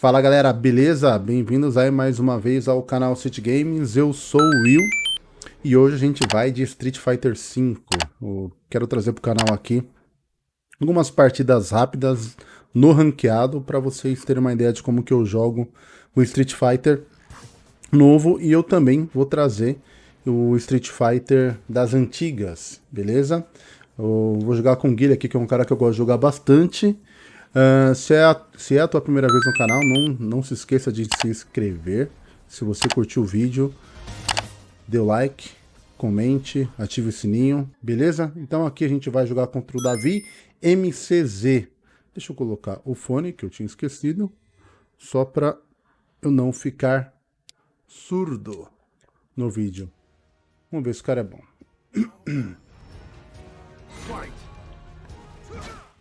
Fala galera, beleza? Bem-vindos aí mais uma vez ao canal City Games, eu sou o Will e hoje a gente vai de Street Fighter V. Eu quero trazer pro canal aqui algumas partidas rápidas no ranqueado para vocês terem uma ideia de como que eu jogo o Street Fighter novo e eu também vou trazer o Street Fighter das antigas, beleza? Eu vou jogar com o Guilherme aqui, que é um cara que eu gosto de jogar bastante. Uh, se, é a, se é a tua primeira vez no canal, não, não se esqueça de se inscrever. Se você curtiu o vídeo, dê like, comente, ative o sininho, beleza? Então aqui a gente vai jogar contra o Davi MCZ. Deixa eu colocar o fone, que eu tinha esquecido, só para eu não ficar surdo no vídeo. Vamos ver se o cara é bom.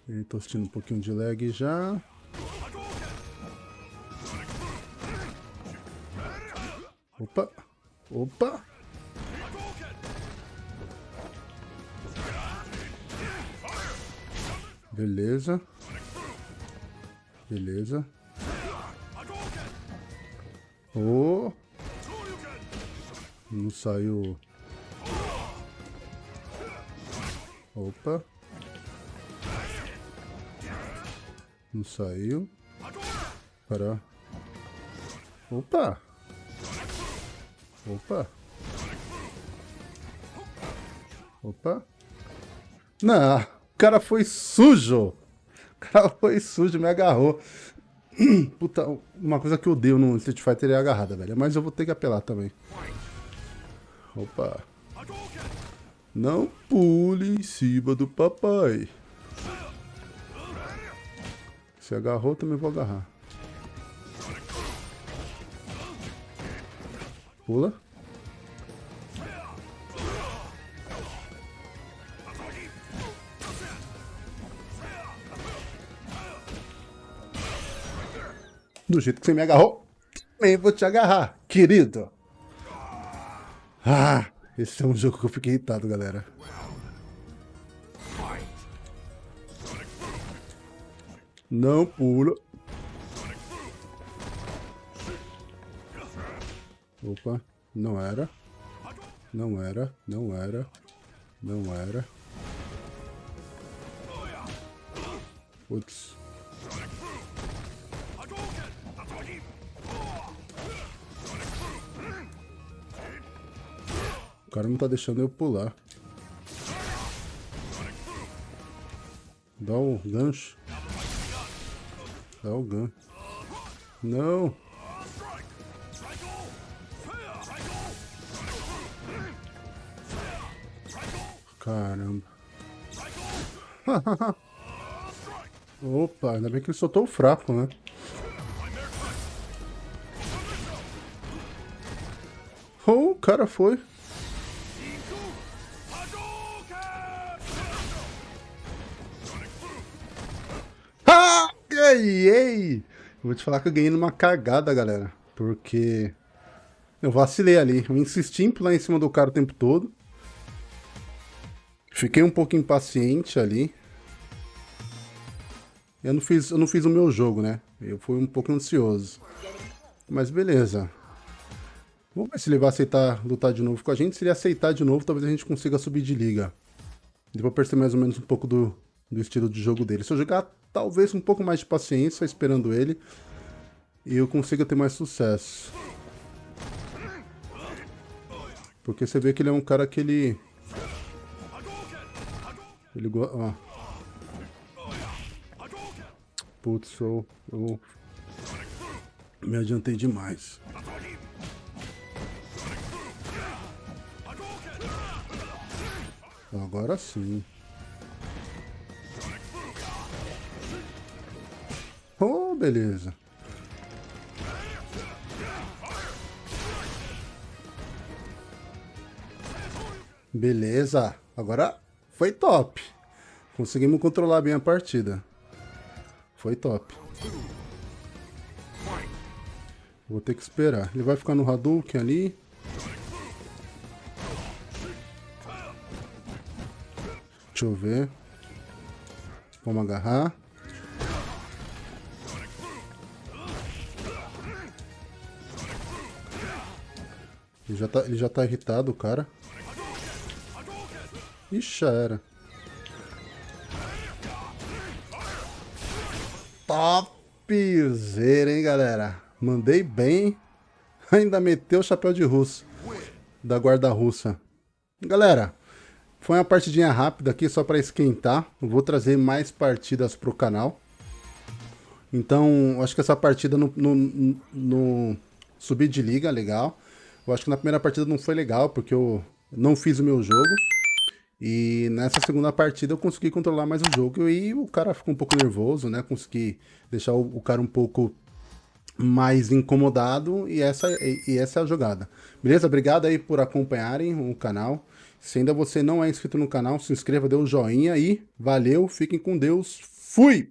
Estou sentindo um pouquinho de lag já. Opa! Opa! Beleza. Beleza. Oh! Não saiu. Opa. Não saiu. Para. Opa! Opa! Opa! Não, o cara foi sujo! O cara foi sujo, me agarrou. Puta, uma coisa que eu odeio no Street Fighter é agarrada, velho. Mas eu vou ter que apelar também. Opa! Não pule em cima do papai. Se agarrou, também vou agarrar. Pula. Do jeito que você me agarrou, também vou te agarrar, querido. Ah, esse é um jogo que eu fiquei irritado, galera. Não pula. Opa, não era. Não era, não era. Não era. Putz. O cara não tá deixando eu pular. Dá o gancho. Dá o gancho. Não. Caramba. Opa, ainda bem que ele soltou o fraco, né? Oh, o cara foi. Ei, Vou te falar que eu ganhei numa cagada, galera. Porque eu vacilei ali. Eu insisti em pular em cima do cara o tempo todo. Fiquei um pouco impaciente ali. Eu não fiz, eu não fiz o meu jogo, né? Eu fui um pouco ansioso. Mas beleza. Vamos ver se ele vai aceitar lutar de novo com a gente. Se ele aceitar de novo, talvez a gente consiga subir de liga. Depois perceber mais ou menos um pouco do, do estilo de jogo dele. Se eu jogar talvez um pouco mais de paciência esperando ele, eu consiga ter mais sucesso. Porque você vê que ele é um cara que ele... Ele gosta... Putz, eu, eu me adiantei demais. Agora sim. Beleza. Beleza. Agora foi top. Conseguimos controlar bem a partida. Foi top. Vou ter que esperar. Ele vai ficar no Hadouken ali. Deixa eu ver. Vamos agarrar. Ele já tá, ele já tá irritado, o cara. Ixi, já era. Topzera, hein, galera? Mandei bem. Ainda meteu o chapéu de russo. Da guarda russa. Galera, foi uma partidinha rápida aqui só para esquentar. vou trazer mais partidas pro canal. Então, acho que essa partida no, no, no subir de liga, legal. Eu acho que na primeira partida não foi legal, porque eu não fiz o meu jogo. E nessa segunda partida eu consegui controlar mais o jogo e o cara ficou um pouco nervoso, né? Consegui deixar o, o cara um pouco mais incomodado e essa, e, e essa é a jogada. Beleza? Obrigado aí por acompanharem o canal. Se ainda você não é inscrito no canal, se inscreva, dê um joinha e valeu, fiquem com Deus. Fui!